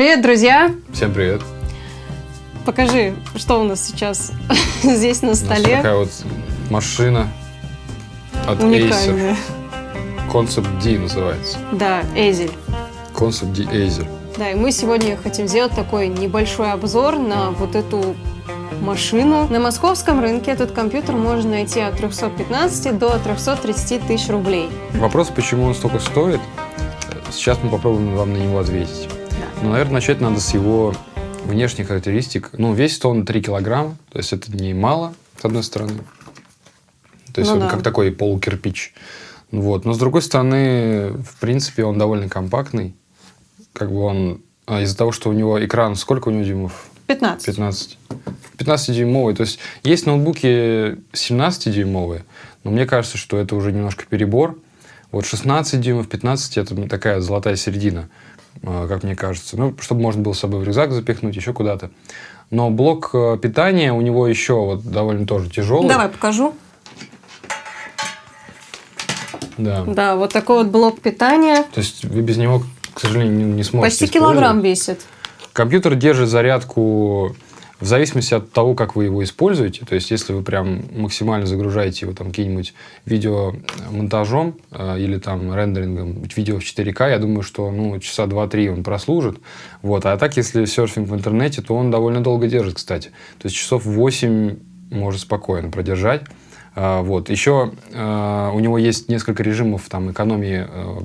Привет, друзья! Всем привет! Покажи, что у нас сейчас здесь на столе. Такая вот машина от Уникальная. Acer. Concept D называется. Да, Эзель. Concept D Acer. Да, и мы сегодня хотим сделать такой небольшой обзор на вот эту машину. На московском рынке этот компьютер можно найти от 315 до 330 тысяч рублей. Вопрос, почему он столько стоит, сейчас мы попробуем вам на него ответить. Ну, наверное, начать надо с его внешних характеристик. Ну, весит он 3 килограмма, то есть это не мало, с одной стороны. То есть Ну он да. как такой полукирпич. Вот. Но с другой стороны, в принципе, он довольно компактный. Как бы он... а, Из-за того, что у него экран... Сколько у него дюймов? 15. 15. 15-дюймовый. То есть есть ноутбуки 17-дюймовые, но мне кажется, что это уже немножко перебор. Вот 16 дюймов, 15 это такая золотая середина, э, как мне кажется. Ну, чтобы можно было с собой в рюкзак запихнуть, еще куда-то. Но блок э, питания у него еще вот довольно тоже тяжелый. Давай покажу. Да. Да, вот такой вот блок питания. То есть вы без него, к сожалению, не, сможете Почти килограмм весит. Компьютер держит зарядку в зависимости от того, как вы его используете. То есть, если вы прям максимально загружаете его там каким-нибудь видеомонтажом э, или там рендерингом видео в 4К, я думаю, что ну, часа 2-3 он прослужит. Вот. А так, если серфинг в интернете, то он довольно долго держит, кстати. То есть, часов 8 может спокойно продержать. А, Вот. Еще э, у него есть несколько режимов там, экономии, э,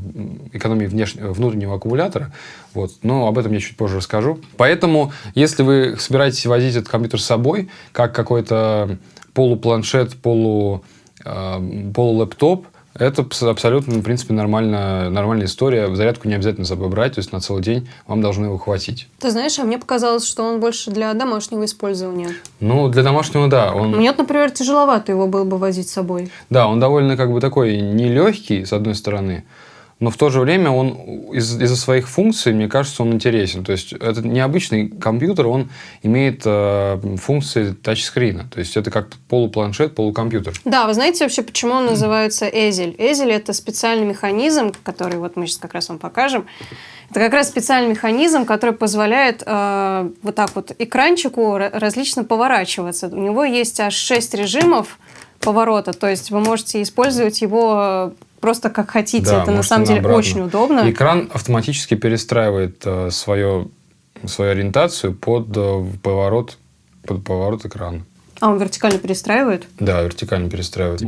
экономии внеш... внутреннего аккумулятора, вот. но об этом я чуть позже расскажу. Поэтому, если вы собираетесь возить этот компьютер с собой, как какой-то полупланшет, полу, э, это абс- абсолютно, в принципе, нормальная, нормальная история. Зарядку не обязательно с собой брать, то есть на целый день вам должно его хватить. Ты знаешь, а мне показалось, что он больше для домашнего использования. Ну, для домашнего, да, он... Мне, например, тяжеловато его было бы возить с собой. Да, он довольно как бы такой нелегкий, с одной стороны, но в то же время он из- из-за своих функций, мне кажется, он интересен. То есть это необычный компьютер, он имеет э, функции тачскрина. То есть это как полупланшет, полукомпьютер. Да, вы знаете вообще, почему он называется Эзель? Эзель – это специальный механизм, который вот мы сейчас как раз вам покажем. Это как раз специальный механизм, который позволяет э, вот так вот экранчику ра- различно поворачиваться. У него есть аж 6 режимов поворота, то есть вы можете использовать его э, просто как хотите. Да, это на самом деле обратно. очень удобно. Экран автоматически перестраивает э, свое, свою ориентацию под э, поворот, под поворот экрана. А он вертикально перестраивает? Да, вертикально перестраивает.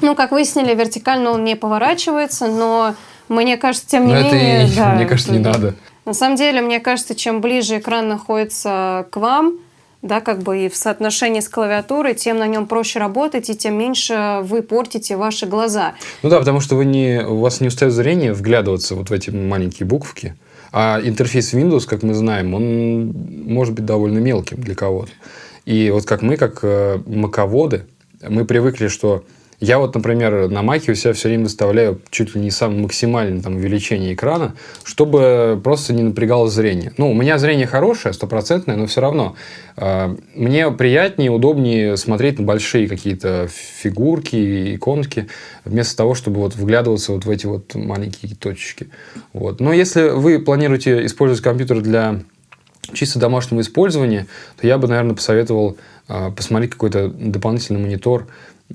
Ну, как выяснили, вертикально он не поворачивается, но мне кажется, тем не Но это, менее... и, да, мне кажется, не это- надо. На самом деле, мне кажется, чем ближе экран находится к вам, да, как бы и в соотношении с клавиатурой, тем на нем проще работать, и тем меньше вы портите ваши глаза. Ну да, потому что вы не, у вас не устает зрение вглядываться вот в эти маленькие буковки. А интерфейс Windows, как мы знаем, он может быть довольно мелким для кого-то. И вот как мы, как э, маководы, мы привыкли, что я вот, например, на маке у себя все время выставляю чуть ли не самое максимальное там, увеличение экрана, чтобы просто не напрягало зрение. Ну, у меня зрение хорошее, стопроцентное, но все равно э, мне приятнее, удобнее смотреть на большие какие-то фигурки, иконки, вместо того, чтобы вот вглядываться вот в эти вот маленькие точечки. Вот. Но если вы планируете использовать компьютер для чисто домашнего использования, то я бы, наверное, посоветовал э, посмотреть какой-то дополнительный монитор,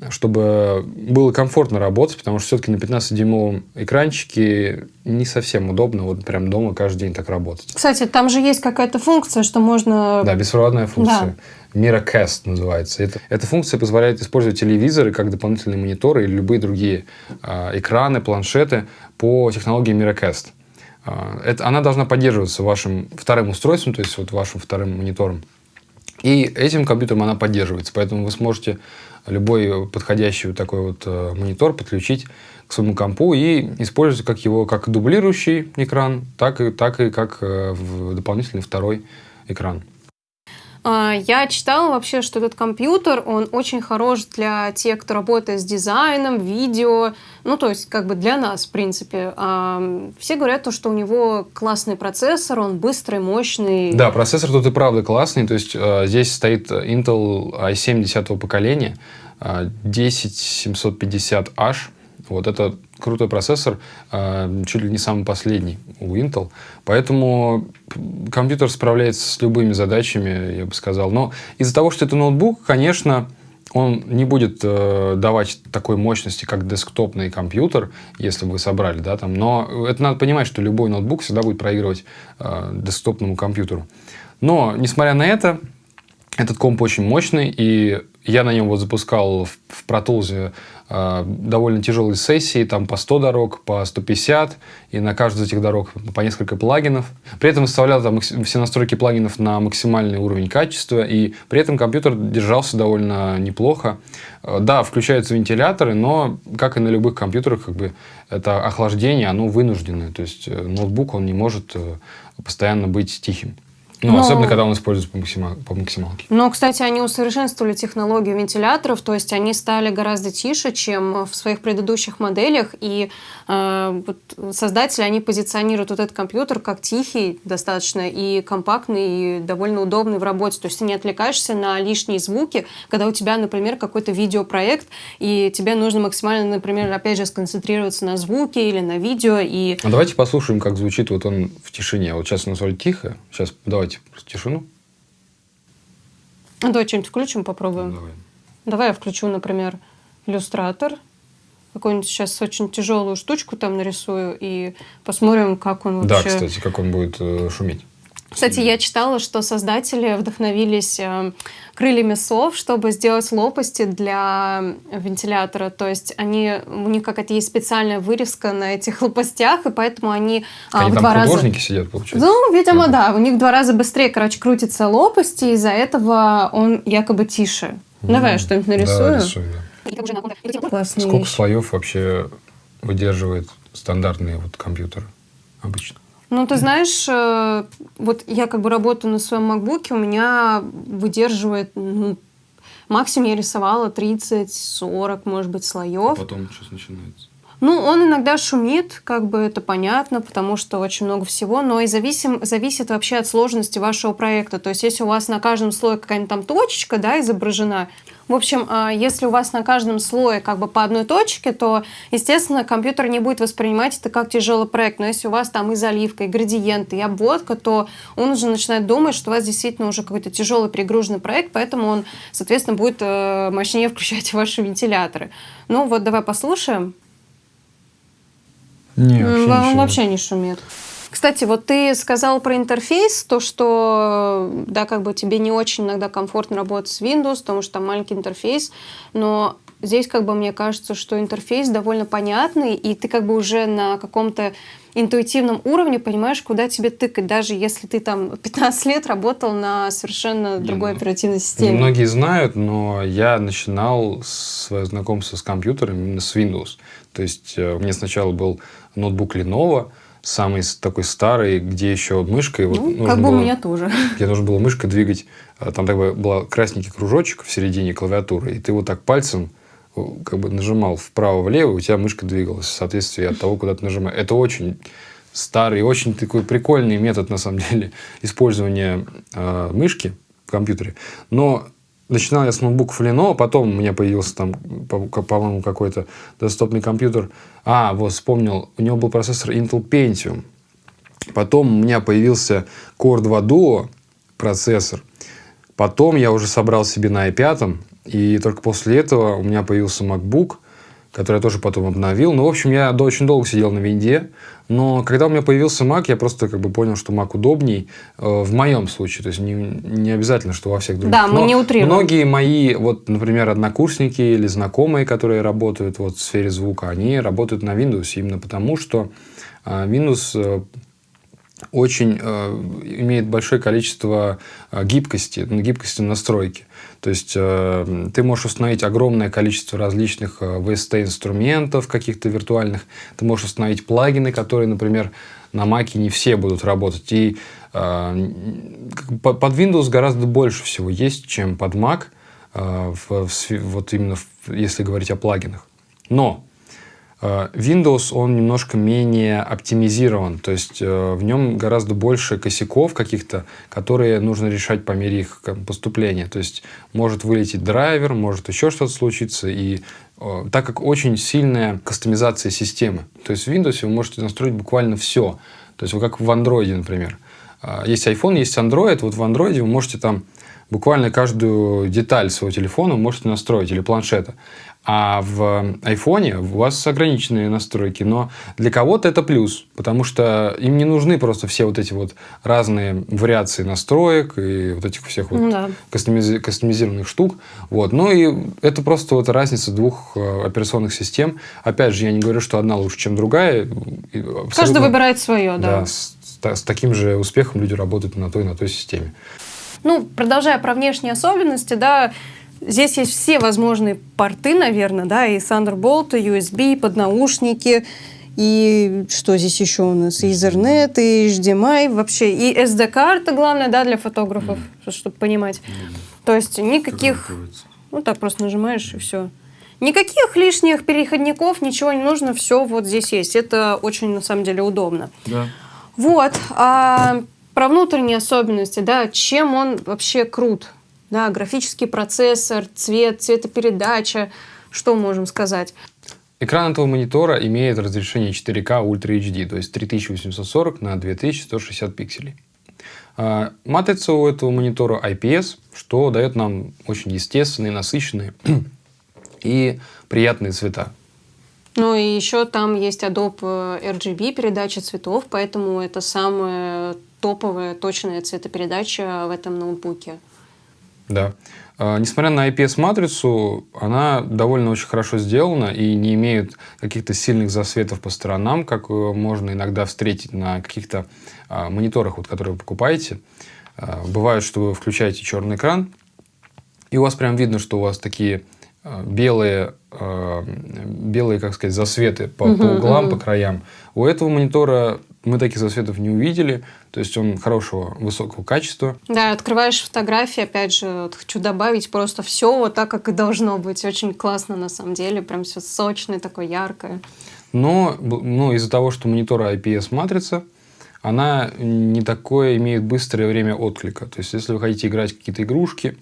чтобы было комфортно работать, потому что все-таки на 15-дюймовом экранчике не совсем удобно вот прям дома каждый день так работать. Кстати, там же есть какая-то функция, что можно... Да, беспроводная функция. Miracast называется. Это, эта функция позволяет использовать телевизоры как дополнительные мониторы или любые другие э, экраны, планшеты по технологии Miracast. Э, это, она должна поддерживаться вашим вторым устройством, то есть вот вашим вторым монитором. И этим компьютером она поддерживается. Поэтому вы сможете любой подходящий такой вот э, монитор подключить к своему компу и использовать как его как дублирующий экран, так и, так и как э, дополнительный второй экран. А, Я читала вообще, что этот компьютер, он очень хорош для тех, кто работает с дизайном, видео, ну, то есть, как бы для нас, в принципе. А, Все говорят, то, что у него классный процессор, он быстрый, мощный. Да, процессор тут и правда классный. То есть э, здесь стоит Intel i7 10 поколения, э, 10750H. Вот это крутой процессор, чуть ли не самый последний у Intel. Поэтому компьютер справляется с любыми задачами, я бы сказал. Но из-за того, что это ноутбук, конечно, он не будет э, давать такой мощности, как десктопный компьютер, если бы вы собрали, да, там. Но это надо понимать, что любой ноутбук всегда будет проигрывать э, десктопному компьютеру. Но, несмотря на это, этот комп очень мощный, и я на нем вот запускал в, в Tools э, довольно тяжелые сессии, там по 100 дорог, по 150, и на каждую из этих дорог по несколько плагинов. При этом выставлял там все настройки плагинов на максимальный уровень качества, и при этом компьютер держался довольно неплохо. Э, да, включаются вентиляторы, но, как и на любых компьютерах, как бы это охлаждение, оно вынужденное. То есть э, ноутбук, он не может э, постоянно быть тихим. Ну, Но... особенно, когда он используется по, максимал, по максималке. Но, кстати, они усовершенствовали технологию вентиляторов, то есть они стали гораздо тише, чем в своих предыдущих моделях, и э, вот создатели, они позиционируют вот этот компьютер как тихий достаточно и компактный, и довольно удобный в работе, то есть ты не отвлекаешься на лишние звуки, когда у тебя, например, какой-то видеопроект, и тебе нужно максимально, например, опять же, сконцентрироваться на звуке или на видео, и... А давайте послушаем, как звучит вот он в тишине. Вот сейчас у нас тихо, сейчас давайте Давайте просто тишину. Ну, давай что-нибудь включим, попробуем. Давай. Давай я включу, например, иллюстратор. Какую-нибудь сейчас очень тяжелую штучку там нарисую и посмотрим, как он вообще... Да, кстати, как он будет э, шуметь. Кстати, я читала, что создатели вдохновились э, крыльями сов, чтобы сделать лопасти для вентилятора. То есть они, у них какая-то есть специальная вырезка на этих лопастях, и поэтому они, а, они в там два художники раза... сидят, получается? Ну, видимо, да. У них в два раза быстрее, короче, крутятся лопасти, и из-за этого он якобы тише. Mm. Давай я что-нибудь нарисую. Да, рисуй, да. Классные Сколько вещи. слоев вообще выдерживает стандартный вот компьютер обычно? Ну, ты знаешь, э, вот я как бы работаю на своем макбуке, у меня выдерживает, ну, максимум я рисовала 30-40, может быть, слоев. А потом что начинается? Ну, он иногда шумит, как бы это понятно, потому что очень много всего, но и зависим, зависит вообще от сложности вашего проекта. То есть, если у вас на каждом слое какая-нибудь там точечка, да, изображена, в общем, а, если у вас на каждом слое как бы по одной точке, то, естественно, компьютер не будет воспринимать это как тяжелый проект. Но если у вас там и заливка, и градиенты, и обводка, то он уже начинает думать, что у вас действительно уже какой-то тяжелый перегруженный проект, поэтому он, соответственно, будет э, мощнее включать ваши вентиляторы. Ну вот, давай послушаем. Не, вообще, Он не вообще не шумит. Кстати, вот ты сказал про интерфейс, то, что, да, как бы тебе не очень иногда комфортно работать с Windows, потому что там маленький интерфейс, но здесь, как бы, мне кажется, что интерфейс довольно понятный, и ты как бы уже на каком-то интуитивном уровне понимаешь, куда тебе тыкать, даже если ты там 15 лет работал на совершенно другой ну, оперативной системе. Многие знают, но я начинал свое знакомство с компьютером именно с Windows. То есть э, у меня сначала был ноутбук Lenovo, самый такой старый, где еще мышкой... Ну, вот как бы было, у меня тоже. Где нужно было мышкой двигать. А там так бы был красненький кружочек в середине клавиатуры, и ты вот так пальцем э, как бы нажимал вправо-влево, у тебя мышка двигалась в соответствии от того, куда ты нажимаешь. Это очень старый, очень такой прикольный метод, на самом деле, использования э, мышки в компьютере. Но начинал я с ноутбуков Lenovo, потом у меня появился там, по-моему, какой-то десктопный компьютер. А, вот вспомнил, у него был процессор Intel Pentium. Потом у меня появился Core 2 Duo процессор. Потом я уже собрал себе на i5, и только после этого у меня появился MacBook – который я тоже потом обновил. Ну, в общем, я очень долго сидел на винде, но когда у меня появился Mac, я просто как бы понял, что Mac удобней э, в моем случае. То есть не, не обязательно, что во всех других. Да, мы но не утрируем. Многие мои, вот, например, однокурсники или знакомые, которые работают вот, в сфере звука, они работают на Windows именно потому, что э, Windows э, очень э, имеет большое количество э, гибкости, гибкости настройки. То есть э, ты можешь установить огромное количество различных э, VST-инструментов каких-то виртуальных. Ты можешь установить плагины, которые, например, на Mac не все будут работать. И э, под Windows гораздо больше всего есть, чем под Mac, э, в, в, вот именно в, если говорить о плагинах. Но Windows, он немножко менее оптимизирован, то есть э, в нем гораздо больше косяков каких-то, которые нужно решать по мере их поступления. То есть может вылететь драйвер, может еще что-то случиться, и э, так как очень сильная кастомизация системы, то есть в Windows вы можете настроить буквально все. То есть вы как в Android, например. Есть iPhone, есть Android, вот в Android вы можете там буквально каждую деталь своего телефона можете настроить или планшета. А в айфоне у вас ограниченные настройки, но для кого-то это плюс, потому что им не нужны просто все вот эти вот разные вариации настроек и вот этих всех вот да. кастомизи- кастомизированных штук. Вот. Ну и это просто вот разница двух э, операционных систем. Опять же, я не говорю, что одна лучше, чем другая. Абсолютно, Каждый выбирает свое, да. да с, с таким же успехом люди работают на той, на той системе. Ну, продолжая про внешние особенности, да, Здесь есть все возможные порты, наверное, да, и Thunderbolt, и USB, поднаушники, и что здесь еще у нас? И Ethernet, и HDMI, вообще, и SD-карта, главное, да, для фотографов, mm. чтобы понимать. Mm. То есть никаких... Ну, так просто нажимаешь, и все. Никаких лишних переходников, ничего не нужно, все вот здесь есть. Это очень, на самом деле, удобно. Да. Вот. А про внутренние особенности, да, чем он вообще крут? Да, графический процессор, цвет, цветопередача, что можем сказать? Экран этого монитора имеет разрешение 4К Ultra HD, то есть 3840 на 2160 пикселей. А, матрица у этого монитора IPS, что дает нам очень естественные, насыщенные и приятные цвета. Ну и еще там есть Adobe RGB передача цветов, поэтому это самая топовая точная цветопередача в этом ноутбуке. Да. А, несмотря на IPS-матрицу, она довольно очень хорошо сделана и не имеет каких-то сильных засветов по сторонам, как можно иногда встретить на каких-то а, мониторах, вот, которые вы покупаете. А, бывает, что вы включаете черный экран, и у вас прям видно, что у вас такие белые, белые, как сказать, засветы по, угу, по углам, угу. по краям. У этого монитора мы таких засветов не увидели, то есть он хорошего, высокого качества. Да, открываешь фотографии, опять же, вот хочу добавить просто все вот так, как и должно быть. Очень классно на самом деле, прям все сочное, такое яркое. Но, но из-за того, что монитор IPS-матрица, она не такое имеет быстрое время отклика. То есть, если вы хотите играть какие-то игрушки,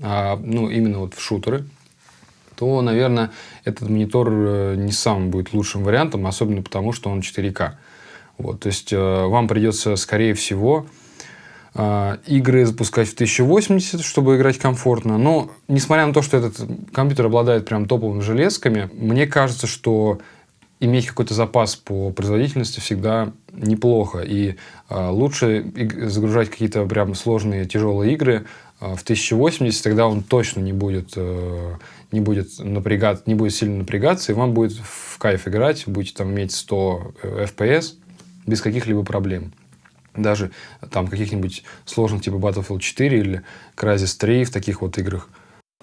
а, ну, именно вот в шутеры, то, наверное, этот монитор э, не самым будет лучшим вариантом, особенно потому, что он 4К. Вот, то есть э, вам придется, скорее всего, э, игры запускать в 1080, чтобы играть комфортно. Но, несмотря на то, что этот компьютер обладает прям топовыми железками, мне кажется, что иметь какой-то запас по производительности всегда неплохо. И э, лучше загружать какие-то прям сложные, тяжелые игры э, в 1080, тогда он точно не будет, э, не будет напрягаться, не будет сильно напрягаться, и вам будет в кайф играть, будете там иметь 100 FPS, без каких-либо проблем. Даже там каких-нибудь сложных типа Battlefield 4 или Crysis 3 в таких вот играх.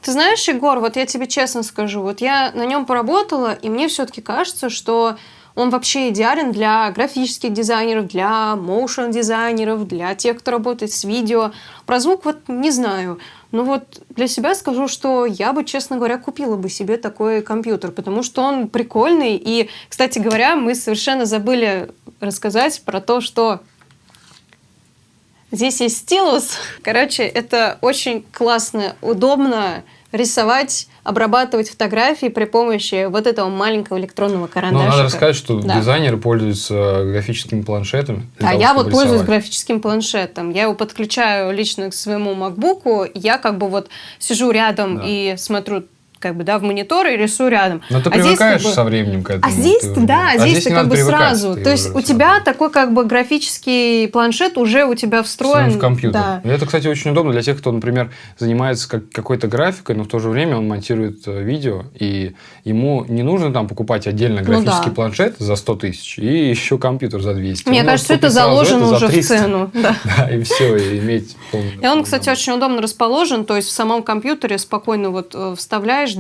Ты знаешь, Егор, вот я тебе честно скажу, вот я на нем поработала, и мне все-таки кажется, что он вообще идеален для графических дизайнеров, для моушен дизайнеров, для тех, кто работает с видео. Про звук вот не знаю. Но вот для себя скажу, что я бы, честно говоря, купила бы себе такой компьютер, потому что он прикольный. И, кстати говоря, мы совершенно забыли рассказать про то, что здесь есть стилус. Короче, это очень классно, удобно рисовать, обрабатывать фотографии при помощи вот этого маленького электронного карандаша. Ну, надо рассказать, что да. дизайнеры пользуются графическими планшетами. А того, я вот рисовать. пользуюсь графическим планшетом. Я его подключаю лично к своему макбуку. Я как бы вот сижу рядом да. и смотрю как бы, да, в монитор и рисую рядом. Но ты а привыкаешь здесь, как бы, со временем к этому. А здесь, ты, да, а здесь, здесь ты как бы сразу. То есть у тебя такой как бы графический планшет уже у тебя встроен. в компьютер. Да. И это, кстати, очень удобно для тех, кто, например, занимается как, какой-то графикой, но в то же время он монтирует э, видео, и ему не нужно там покупать отдельно ну графический ну, да. планшет за 100 тысяч и еще компьютер за 200. Мне он кажется, это заложено уже в цену. Да. да, и все, и иметь полный... И он, кстати, очень удобно расположен, то есть в самом компьютере спокойно вот э,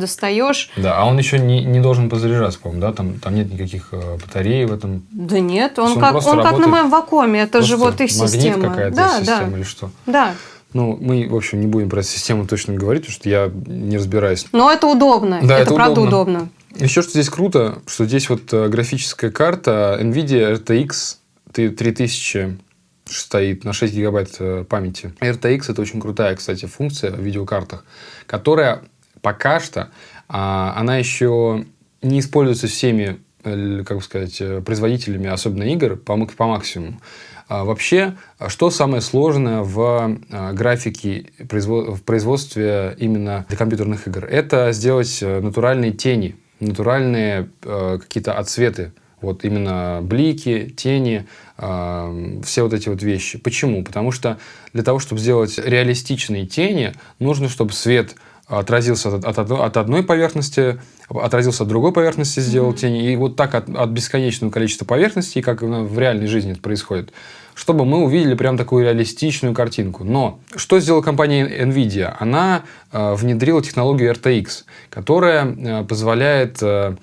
вставляешь, достаешь, да, а он еще не, не должен позаряжаться, по-моему, да? Там, там нет никаких э, батарей в этом. Да нет, он, он как, он как на моем вакууме, это же вот их система. какая-то да, система да. или что? Да. Ну, мы, в общем, не будем про систему точно говорить, потому что я не разбираюсь. Но это удобно. Да, это, это правда удобно. удобно. Еще что здесь круто, что здесь вот э, графическая карта NVIDIA RTX 3000 стоит на 6 гигабайт э, памяти. RTX это очень крутая, кстати, функция в видеокартах, которая пока что, а, она еще не используется всеми, э, как бы сказать, производителями, особенно игр, по, по максимуму. А вообще, что самое сложное в а, графике, в производстве именно для компьютерных игр? Это сделать э, натуральные тени, натуральные э, какие-то отсветы. Вот именно блики, тени, э, все вот эти вот вещи. Почему? Потому что для того, чтобы сделать реалистичные тени, нужно, чтобы свет отразился от, от, от одной поверхности, отразился от другой поверхности, сделал mm-hmm. тени. И вот так от, от бесконечного количества поверхностей, как в реальной жизни это происходит, чтобы мы увидели прям такую реалистичную картинку. Но что сделала компания NVIDIA? Она э, внедрила технологию RTX, которая э, позволяет э,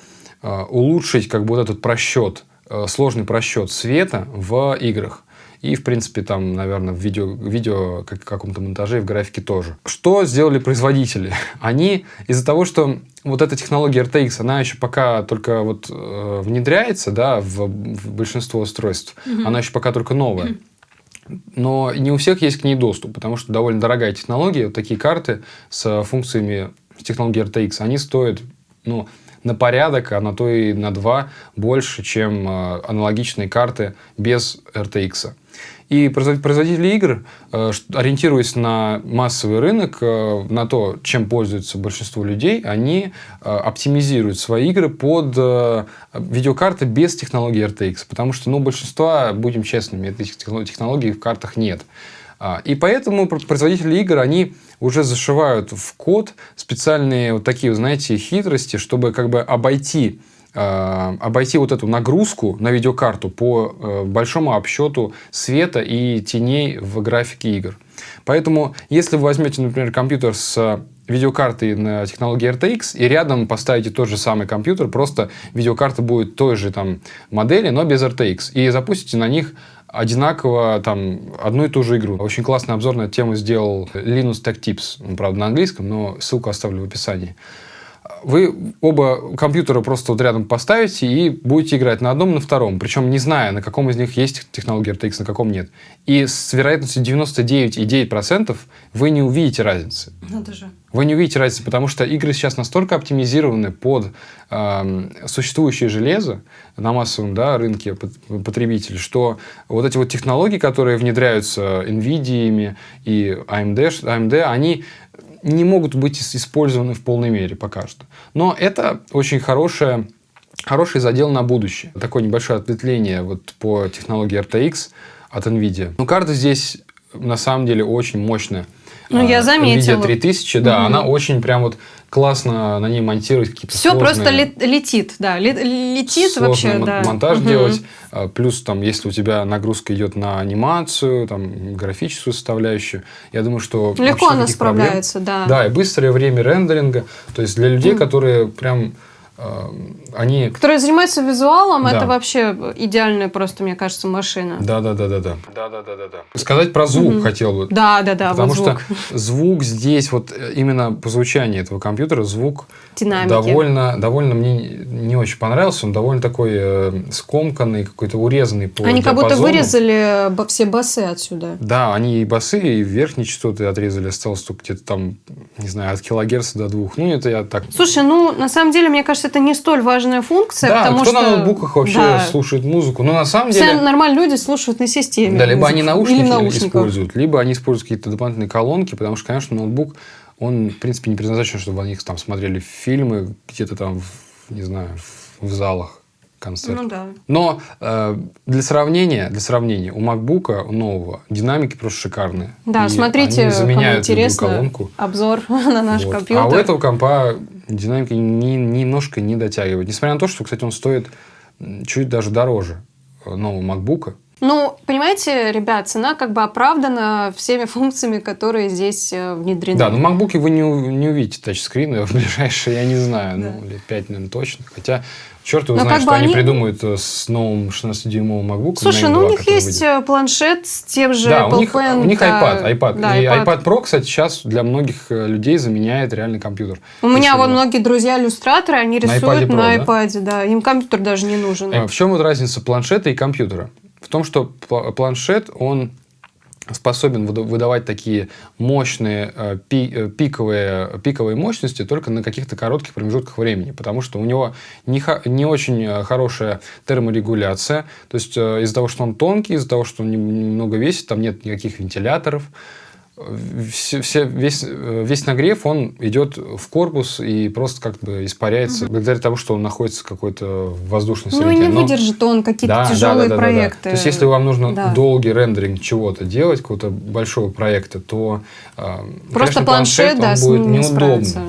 улучшить как бы вот этот просчет, э, сложный просчет света в играх. И, в принципе, там, наверное, в видео, видео как, каком-то монтаже и в графике тоже. Что сделали производители? Они из-за того, что вот эта технология RTX, она еще пока только вот э, внедряется, да, в, в большинство устройств. Mm-hmm. Она еще пока только новая. Но не у всех есть к ней доступ, потому что довольно дорогая технология. Вот такие карты с функциями с технологией RTX, они стоят, ну, на порядок, а на то и на два больше, чем э, аналогичные карты без RTX. И производители игр, э, ориентируясь на массовый рынок, э, на то, чем пользуются большинство людей, они оптимизируют свои игры под видеокарты без технологии RTX. Потому что, ну, большинства, будем честными, этих технологий в картах нет. А, и поэтому производители игр, они уже зашивают в код специальные вот такие, знаете, хитрости, чтобы как бы обойти а, обойти вот эту нагрузку на видеокарту по э, большому обсчету света и теней в графике игр. Поэтому, если вы возьмете, например, компьютер с видеокартой на технологии RTX и рядом поставите тот же самый компьютер, просто видеокарта будет той же там модели, но без RTX, и запустите на них одинаково там одну и ту же игру. Очень классный обзор на эту тему сделал Linus Tech Tips, правда, на английском, но ссылку оставлю в описании. Вы оба компьютера просто вот рядом поставите и будете играть на одном, на втором, причем не зная, на каком из них есть технология RTX, на каком нет. И с вероятностью 99,9% вы не увидите разницы. Надо же. Вы не увидите разницы, потому что игры сейчас настолько оптимизированы под э, существующее железо на массовом да, рынке потребителей, что вот эти вот технологии, которые внедряются NVIDIA и AMD, AMD они не могут быть использованы в полной мере пока что. Но это очень хорошее, хороший задел на будущее. Такое небольшое ответвление вот по технологии RTX от NVIDIA. Но карта здесь на самом деле очень мощная. Ну, я а, заметила. NVIDIA 3000, да, угу. она очень прям вот классно на ней монтировать какие-то Все сложные, просто летит, да, летит вообще, да. монтаж угу. делать. А, плюс там, если у тебя нагрузка идет на анимацию, там, графическую составляющую, я думаю, что... Легко она справляется, проблем. да. Да, и быстрое время рендеринга. То есть, для людей, угу. которые прям они... Которые занимаются визуалом, да. это вообще идеальная просто, мне кажется, машина. Да, да, да, да, да. Да, да, да, да, да. Сказать про звук угу. хотел бы. Да, да, да. Потому вот звук. что звук здесь, вот э, именно по звучанию этого компьютера, звук Динамики. довольно, довольно мне не очень понравился. Он довольно такой э, скомканный, какой-то урезанный по Они как будто вырезали все басы отсюда. Да, они и басы, и верхние частоты отрезали. Осталось только где-то там, не знаю, от килогерца до двух. Ну, это я так... Слушай, ну, на самом деле, мне кажется, это не столь важная функция, да, потому кто что... на ноутбуках вообще да. слушает музыку? Ну, на самом Все деле... Все нормальные люди слушают на системе. Да, либо они наушники используют, либо они используют какие-то дополнительные колонки, потому что, конечно, ноутбук, он, в принципе, не предназначен, чтобы они там смотрели фильмы где-то там, не знаю, в залах концерт. Ну да. Но э, для сравнения, для сравнения, у MacBook у нового динамики просто шикарные. Да, и смотрите, они заменяют кому интересно, колонку. обзор на наш вот. компьютер. А у этого компа динамика ни, немножко не дотягивает. Несмотря на то, что, кстати, он стоит чуть даже дороже нового MacBook. Ну, понимаете, ребят, цена как бы оправдана всеми функциями, которые здесь э, внедрены. Да, но в MacBook вы не, не увидите тачскрины в ближайшие, я не знаю, ну, лет 5, наверное, точно. Хотя Черт его Но знает, как что они... они- придумают э, с новым 16-дюймовым MacBook. Слушай, ну у них есть э, планшет с тем же Да, Apple у них, Pen, у них да, iPad, iPad. да, и iPad. iPad Pro, кстати, сейчас для многих э, людей заменяет реальный компьютер. У меня Если вот его- многие друзья-иллюстраторы, они На рисуют iPad Pro, на да? iPad, да? Им компьютер даже не нужен. В чем вот разница планшета и компьютера? В том, что пла- планшет, он способен выда- выдавать такие мощные э, э, пиковые, пиковые мощности только на каких-то коротких промежутках времени, потому что у него не, не очень э, хорошая терморегуляция, то есть из-за того, что он тонкий, из-за того, что он нем- немного весит, там нет никаких вентиляторов, все- все- весь, весь нагрев, он идет в корпус и просто как бы испаряется благодаря тому, что он находится в какой-то воздушной Ну, среде. не Но- выдержит он какие-то да, да, тяжелые да, да, да, да. проекты. То есть, если вам нужно Да. долгий рендеринг чего-то делать, какого-то большого проекта, то э, Просто конечно, планшет, да, он будет ним не неудобным. справится.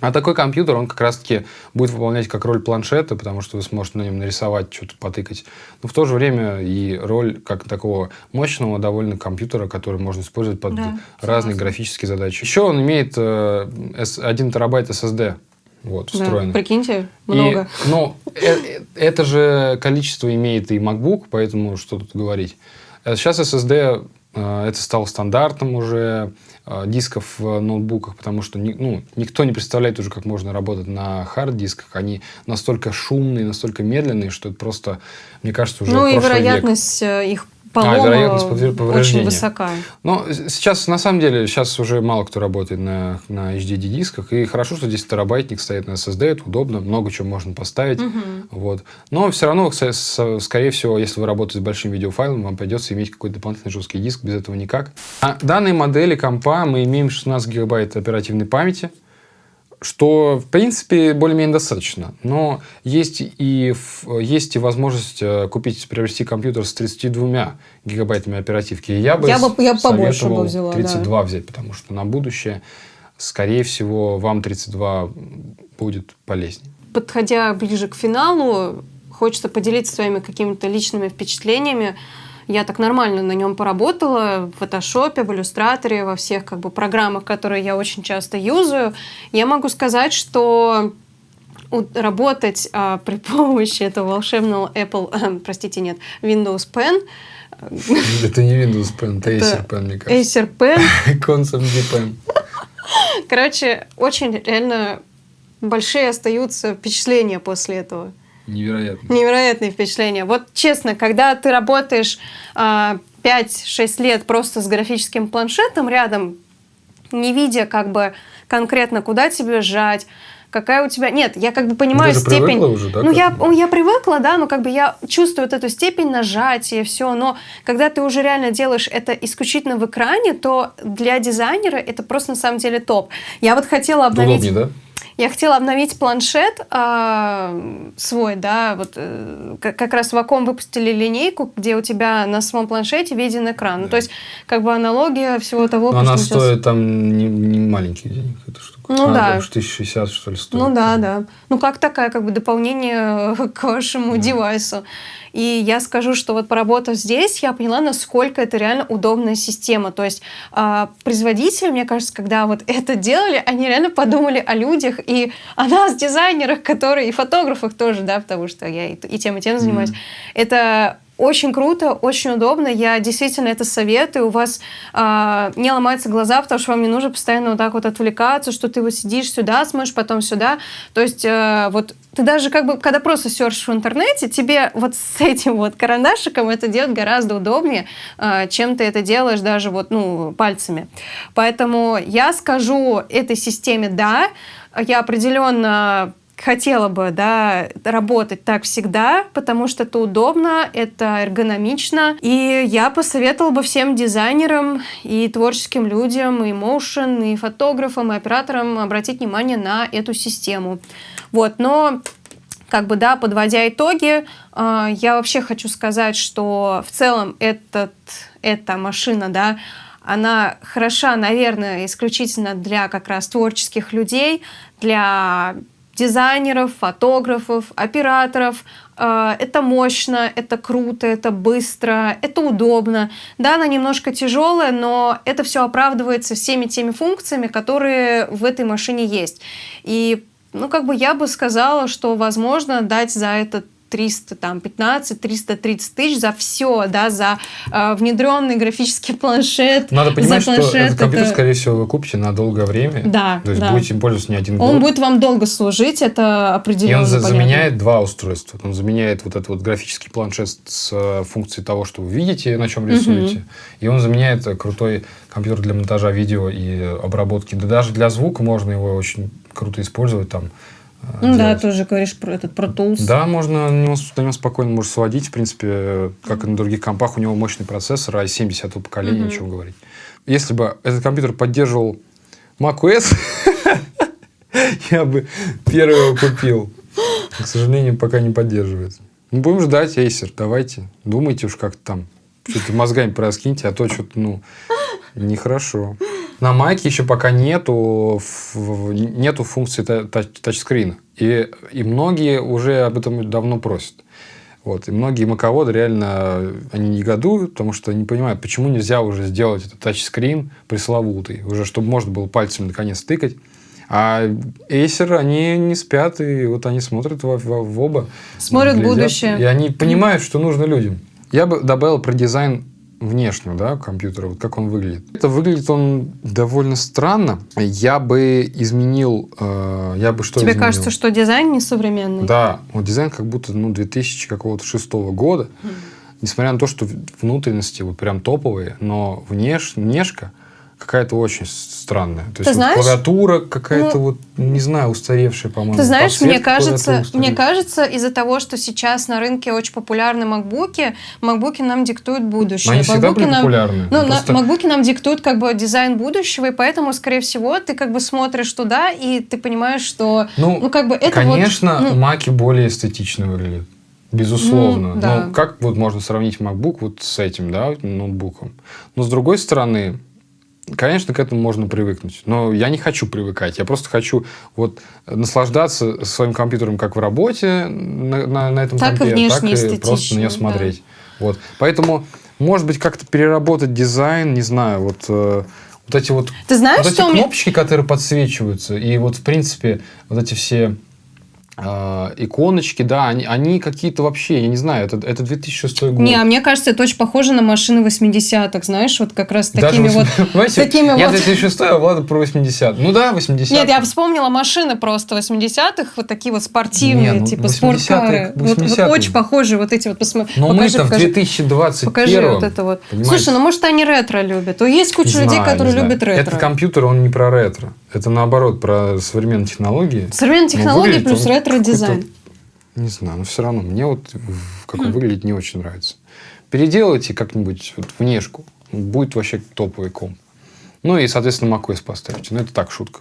А такой компьютер, он как раз-таки будет выполнять как роль планшета, потому что вы сможете на нем нарисовать, что-то потыкать. Но в то же время и роль как такого мощного довольно компьютера, который можно использовать под Да, разные согласна. графические задачи. Еще он имеет э, S- 1 терабайт SSD вот, Да, встроенный. прикиньте, И, много. ну, э- это же количество имеет и MacBook, поэтому что тут говорить. Э, Сейчас SSD это стало стандартом уже э, дисков в ноутбуках, потому что ну, никто не представляет уже, как можно работать на хард-дисках. Они настолько шумные, настолько медленные, что это просто, мне кажется, уже Ну и прошлый век. вероятность э, их полома вероятность повре- очень повреждения. высока. Но сейчас, на самом деле, сейчас уже мало кто работает на, на HDD-дисках. И хорошо, что 10 терабайтник стоит на SSD, это удобно, много чего можно поставить. Вот. Но все равно, скорее всего, если вы работаете с большим видеофайлом, вам придется иметь какой-то дополнительный жесткий диск, без этого никак. На данной модели компа мы имеем 16 гигабайт оперативной памяти, что, в принципе, более-менее достаточно. Но есть и, есть и возможность э, купить, приобрести компьютер с 32 гигабайтами оперативки. И Я бы, Я бы- я побольше советовал бы взяла, да. 32 взять, потому что на будущее, скорее всего, вам 32 будет полезнее. Подходя ближе к финалу, хочется поделиться своими какими-то личными впечатлениями. Я так нормально на нем поработала в фотошопе, в иллюстраторе, во всех как бы программах, которые я очень часто юзаю. Я могу сказать, что работать а, при помощи этого волшебного Apple, простите, нет, Windows Pen, Это не Windows Pen, это Acer Pen, мне кажется. Acer Pen, D Pen. короче, очень реально большие остаются впечатления после этого. Невероятно. Невероятные впечатления. Вот честно, когда ты работаешь а, 5-6 лет просто с графическим планшетом рядом, не видя как бы конкретно, куда тебе сжать, какая у тебя... Нет, я как бы понимаю Ты же степень... уже, да, ну, я, я привыкла, да, но как бы я чувствую вот эту степень нажатия, все, но когда ты уже реально делаешь это исключительно в экране, то для дизайнера это просто на самом деле топ. Я вот хотела обновить... Удобнее, да? Я хотела обновить планшет а, свой, да, вот э, как, как раз Ваком выпустили линейку, где у тебя на самом планшете виден экран. Ну, то есть, как бы аналогия всего того, Но она что сейчас- стоит там не, не маленьких денег, эта штука. Ну Она да. уж 1060, что ли, стоит. Ну да, да. Ну как такая, как бы дополнение к вашему девайсу. И я скажу, что вот поработав здесь, я поняла, насколько это реально удобная система. То есть а, производители, мне кажется, когда вот это делали, они реально подумали о людях и о нас, дизайнерах, которые и фотографах тоже, да, потому что я и, и тем, и тем занимаюсь. Это очень круто, очень удобно. Я действительно это советую. У вас а, не ломаются глаза, потому что вам не нужно постоянно вот так вот отвлекаться, что ты вот сидишь сюда, смотришь, потом сюда. То есть э, вот ты даже как бы, когда просто серчишь в интернете, тебе вот с этим вот карандашиком это делать гораздо удобнее, а, чем ты это делаешь даже вот, ну, пальцами. Поэтому я скажу этой системе «да». Я определенно хотела бы, да, работать так всегда, потому что это удобно, это эргономично. И я посоветовала бы всем дизайнерам и творческим людям, и моушен, и фотографам, и операторам обратить внимание на эту систему. Вот, но как бы, да, подводя итоги, э, я вообще хочу сказать, что в целом этот, эта машина, да, она хороша, наверное, исключительно для как раз творческих людей, для дизайнеров, фотографов, операторов. Э, Это мощно, это круто, это быстро, это удобно. Да, она немножко тяжелая, но это все оправдывается всеми теми функциями, которые в этой машине есть. И ну, как бы я бы сказала, что, возможно, дать за этот 300, там, 15, 330 тысяч за все, да, за э, внедренный графический планшет. Надо понимать, за планшет, что этот компьютер, это... скорее всего, вы купите на долгое время. Да, То есть да. будете им пользоваться не один Он год. будет вам долго служить, это определенно И он понятно. заменяет два устройства. Он заменяет вот этот вот графический планшет с э, функцией того, что вы видите, на чем рисуете. И он заменяет э, крутой компьютер для монтажа видео и э, обработки. Да даже для звука можно его очень круто использовать там. Ну да, делать. тоже говоришь про этот Pro Tools. Да, можно на него, на него спокойно можешь сводить. В принципе, как и на других компах, у него мощный процессор, i7 10 поколения, Мгм. ничего говорить. Если бы этот компьютер поддерживал macOS, я бы первый его купил. К сожалению, пока не поддерживает. Ну, будем ждать, Acer, давайте. Думайте уж как там. Что-то мозгами пораскиньте, а то что-то, ну, нехорошо. На Маке еще пока нету, нету функции та- тач- тачскрина. И, и многие уже об этом давно просят. Вот. И многие маководы реально они негодуют, потому что не понимают, почему нельзя уже сделать этот тачскрин пресловутый, уже чтобы можно было пальцем наконец тыкать. А Acer, они не спят, и вот они смотрят в, в- в оба. Смотрят глядят, будущее. И они понимают, что нужно людям. Я бы добавил про дизайн внешнего да, компьютера, вот как он выглядит. Это выглядит он довольно странно. Я бы изменил... э, я бы что Тебе изменил? кажется, что дизайн несовременный? Да, вот дизайн как будто ну, 2000 какого-то шестого года. Несмотря на то, что внутренности вот прям топовые, но внеш, внешка какая-то очень странная. То есть вот знаешь, клавиатура какая-то ну, вот, не знаю, устаревшая, по-моему. Ты знаешь, мне кажется, мне кажется, из-за того, что сейчас на рынке очень популярны макбуки, макбуки нам диктуют будущее. Но они всегда Макбуки были нам- популярны. Ну, на- Просто- макбуки нам диктуют как бы дизайн будущего, и поэтому, скорее всего, ты как бы смотришь туда, и ты понимаешь, что, Ну, ну, как бы это вот, Конечно, ну, маки более эстетично выглядят. Безусловно. Ну, да. Ну, как вот можно сравнить MacBook вот с этим, да, ноутбуком? Но с другой стороны, конечно, к этому можно привыкнуть. Но я не хочу привыкать. Я просто хочу вот наслаждаться своим компьютером как в работе на, на- на этом Так и компе, внешне так и просто на нее да. смотреть. Вот. Поэтому, может быть, как-то переработать дизайн, не знаю, вот, э, вот эти вот Ты знаешь, вот эти что кнопочки, которые подсвечиваются, и вот, в принципе, вот эти все иконочки, да, они, они какие-то вообще, я не знаю, это, это 2006 год. Не, а мне кажется, это очень похоже на машины 80-х, знаешь, вот как раз Даже такими вот... 80 Понимаете, такими я вот- 2006, а Влада про 80 Ну да, 80 Нет, я вспомнила машины просто 80-х, вот такие вот спортивные, Не, ну, типа 80-х, спорткары. Вот, вот 80-е. очень похожие вот эти вот. Посмотри, Но покажи, мы-то в покажи. 2021 Покажи вот это вот. понимаете? Слушай, ну может они ретро любят. То есть куча Не людей, знаю, которые знаю. любят ретро. Этот компьютер, он не про ретро. Это наоборот, про современные технологии. Современные Ну, технологии плюс он ретро-дизайн. Не знаю, но все равно мне вот как он выглядит не очень нравится. Переделайте как-нибудь вот внешку. Будет вообще топовый комп. Ну и, соответственно, macOS поставьте. Ну, это так, шутка.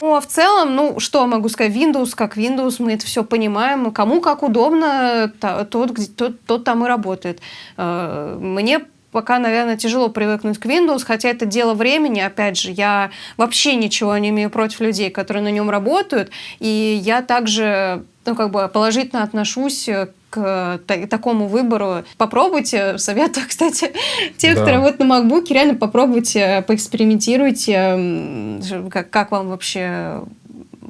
Ну, а в целом, ну, что могу сказать, Windows как Windows, мы это все понимаем. Кому как удобно, тот, тот, тот там и работает. Э, Мне пока, наверное, тяжело привыкнуть к Windows, хотя это дело времени. Опять же, я вообще ничего не имею против людей, которые на нем работают. И я также, ну, как бы положительно отношусь к та- такому выбору. Попробуйте, советую, кстати, тех, Да. кто работает на MacBook, реально попробуйте, поэкспериментируйте, м, как, как вам вообще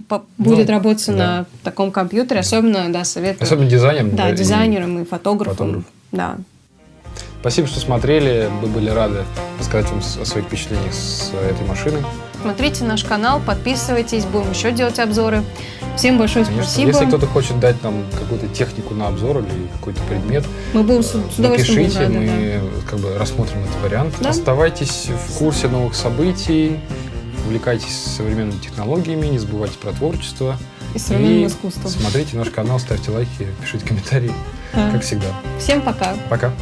по- будет Ну, работать да. на таком компьютере, особенно, да, советую. Особенно дизайнерам. да, и- дизайнерам и фотографам. фотограф. Да. Спасибо, что смотрели. Мы были рады рассказать вам о своих впечатлениях с этой машины. Смотрите наш канал, подписывайтесь, будем еще делать обзоры. Всем большое Конечно, спасибо. Если кто-то хочет дать нам какую-то технику на обзор или какой-то предмет, Мы будем с, с удовольствием напишите, рады, мы как бы рассмотрим этот вариант. Да. Оставайтесь в курсе новых событий, увлекайтесь современными технологиями, не забывайте про творчество. да. И современным искусством. Смотрите наш канал, ставьте лайки, пишите комментарии, Да. как всегда. Всем пока. Пока.